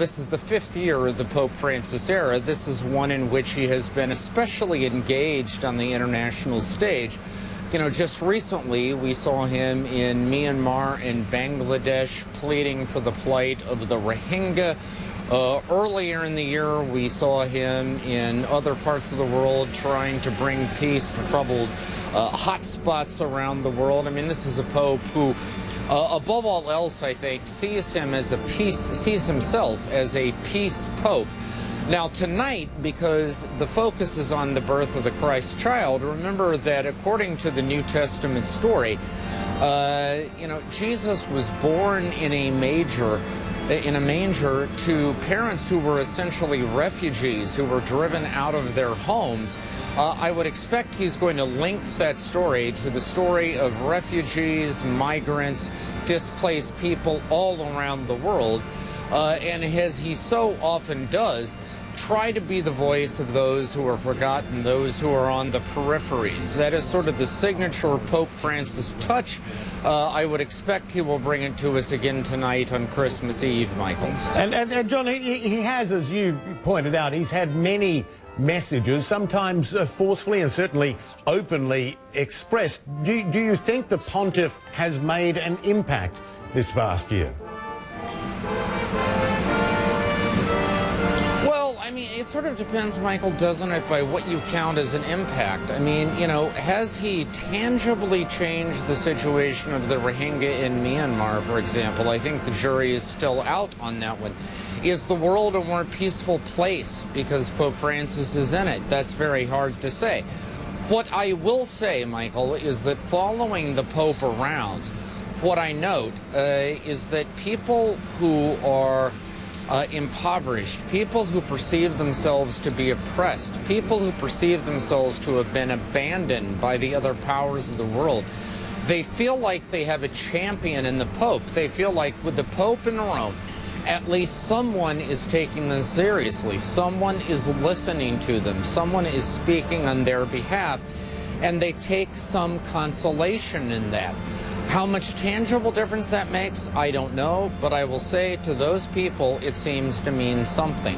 This is the fifth year of the Pope Francis era. This is one in which he has been especially engaged on the international stage. You know, just recently we saw him in Myanmar and Bangladesh pleading for the plight of the Rohingya. Uh, earlier in the year, we saw him in other parts of the world trying to bring peace to troubled uh, hotspots around the world. I mean, this is a pope who uh, above all else, I think, sees him as a peace, sees himself as a peace pope. Now, tonight, because the focus is on the birth of the Christ child, remember that according to the New Testament story, uh, you know, Jesus was born in a major in a manger to parents who were essentially refugees who were driven out of their homes. Uh, I would expect he's going to link that story to the story of refugees, migrants, displaced people all around the world. Uh, and as he so often does, try to be the voice of those who are forgotten, those who are on the peripheries. That is sort of the signature Pope Francis touch. Uh, I would expect he will bring it to us again tonight on Christmas Eve, Michael. And, and, and John, he, he has, as you pointed out, he's had many messages, sometimes uh, forcefully and certainly openly expressed. Do, do you think the pontiff has made an impact this past year? It sort of depends, Michael, doesn't it, by what you count as an impact. I mean, you know, has he tangibly changed the situation of the Rohingya in Myanmar, for example? I think the jury is still out on that one. Is the world a more peaceful place because Pope Francis is in it? That's very hard to say. What I will say, Michael, is that following the Pope around, what I note uh, is that people who are uh, impoverished, people who perceive themselves to be oppressed, people who perceive themselves to have been abandoned by the other powers of the world. They feel like they have a champion in the Pope. They feel like with the Pope in Rome, at least someone is taking them seriously. Someone is listening to them. Someone is speaking on their behalf. And they take some consolation in that. How much tangible difference that makes, I don't know, but I will say to those people, it seems to mean something.